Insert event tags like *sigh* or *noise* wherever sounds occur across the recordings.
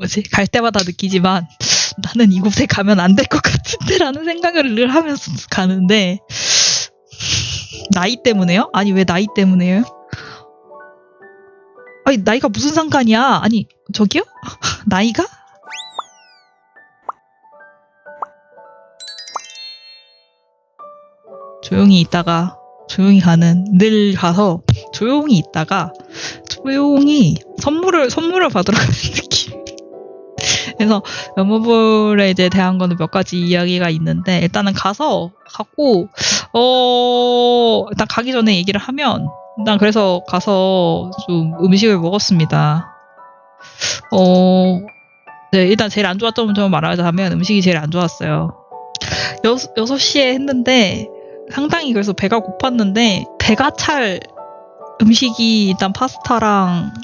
뭐지 갈 때마다 느끼지만 나는 이곳에 가면 안 될 것 같은데라는 생각을 늘 하면서 가는데 나이 때문에요? 아니 왜 나이 때문에요? 아니 나이가 무슨 상관이야? 아니 저기요? *laughs* 나이가? 조용히 있다가 조용히 가는 늘 가서 조용히 있다가 조용히 선물을 선물을 받으러 가는 느낌. 그래서 연모볼에 이제 대한 거는 몇 가지 이야기가 있는데 일단은 가서 갖고 어 일단 가기 전에 얘기를 하면 일단 그래서 가서 좀 음식을 먹었습니다. 어 네, 일단 제일 안 좋았던 점 말하자면 음식이 제일 안 좋았어요. 여, 6시에 했는데 상당히 그래서 배가 고팠는데 배가 찰 음식이 일단 파스타랑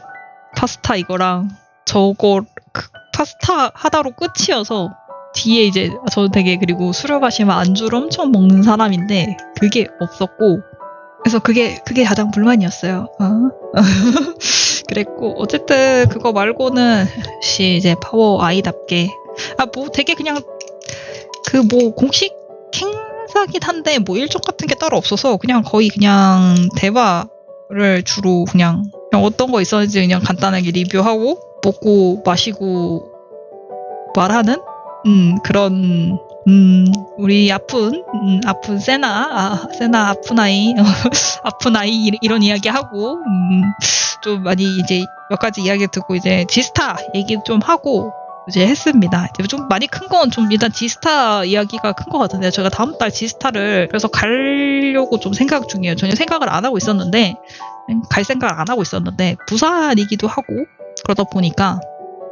파스타 이거랑 저거 그 파스타 하나로 끝이어서 뒤에 이제 저는 되게 그리고 술을 마시면 안주를 엄청 먹는 사람인데 그게 없었고 그래서 그게 그게 가장 불만이었어요. 어? *laughs* 그랬고 어쨌든 그거 말고는 역시 이제 파워 아이답게 아 뭐 되게 그냥 그 뭐 공식 행사긴 한데 뭐 일정 같은 게 따로 없어서 그냥 거의 그냥 대화를 주로 그냥, 그냥 어떤 거 있었는지 그냥 간단하게 리뷰하고 먹고 마시고 말하는 음 그런 음 우리 아픈 음, 아픈 세나 아, 세나 아픈 아이 *laughs* 아픈 아이 이- 이런 이야기 하고 음, 좀 많이 이제 몇 가지 이야기 듣고 이제 지스타 얘기 좀 하고 이제 했습니다. 이제 좀 많이 큰 건 좀 일단 지스타 이야기가 큰 것 같은데 제가 다음 달 지스타를 그래서 가려고 좀 생각 중이에요. 전혀 생각을 안 하고 있었는데 갈 생각을 안 하고 있었는데 부산이기도 하고 그러다 보니까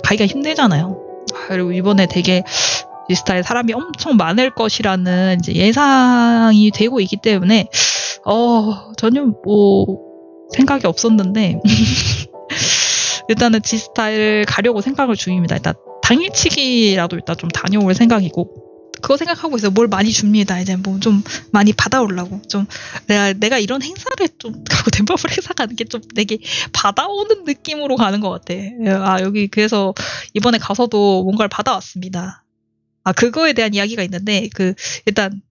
가기가 힘들잖아요. 아, 그리고 이번에 되게 지스타에 사람이 엄청 많을 것이라는 예상이 되고 있기 때문에 어 전혀 뭐 생각이 없었는데 *laughs* 일단은 지스타를 가려고 생각을 중입니다. 일단 당일치기라도 일단 좀 다녀올 생각이고 그거 생각하고 있어요. 뭘 많이 줍니다. 이제 뭐 좀 많이 받아오려고 좀 내가 내가 이런 행사를 좀 가고 덴버블 행사 가는 게 좀 되게 받아오는 느낌으로 가는 것 같아. 아 여기 그래서 이번에 가서도 뭔가를 받아왔습니다. 아 그거에 대한 이야기가 있는데 그 일단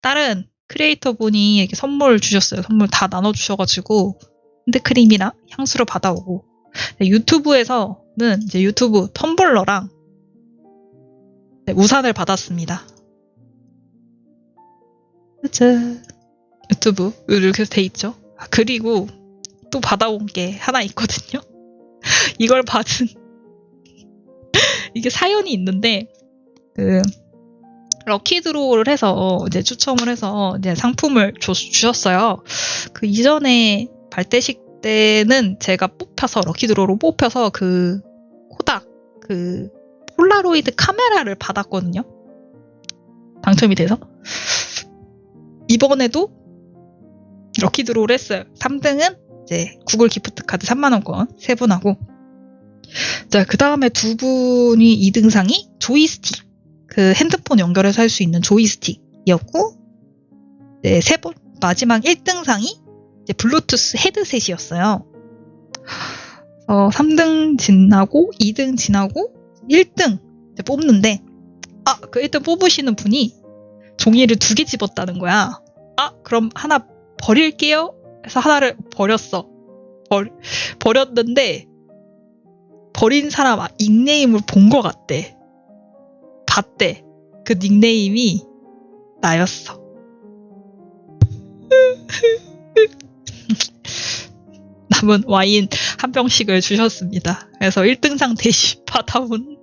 다른 크리에이터 분이 이렇게 선물 주셨어요. 선물 다 나눠주셔가지고 핸드크림이랑 향수를 받아오고 네, 유튜브에서는 이제 유튜브 텀블러랑 네, 우산을 받았습니다. 짜잔. 유튜브 이렇게 돼 있죠. 아, 그리고 또 받아온 게 하나 있거든요. *laughs* 이걸 받은 *laughs* 이게 사연이 있는데 그 럭키 드로우를 해서 이제 추첨을 해서 이제 상품을 줘- 주셨어요. 그 이전에 발대식 때는 제가 뽑혀서 lucky draw로 뽑혀서 그 코닥 그 폴라로이드 카메라를 받았거든요. 당첨이 돼서 이번에도 lucky draw를 했어요. 3등은 이제 구글 gift card 3만 원권 세 분하고 자, 그 다음에 두 분이 2등상이 조이스틱. 그 핸드폰 연결해서 할 수 있는 조이스틱이었고, 네, 세 번, 마지막 1등상이 이제 블루투스 헤드셋이었어요. 어, 3등 지나고, 2등 지나고, 1등 이제 뽑는데, 아, 그 1등 뽑으시는 분이 종이를 두 개 집었다는 거야. 아, 그럼 하나 버릴게요. 해서 하나를 버렸어. 버, 버렸는데, 버린 사람 아- 닉네임을 본 것 같대. 봤대. 그 닉네임이 나였어. *laughs* 남은 와인 한 병씩을 주셨습니다. 그래서 1등상 대신 받아온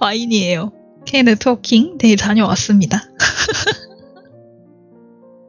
와인이에요. K 네트워킹 내일 다녀왔습니다. *laughs*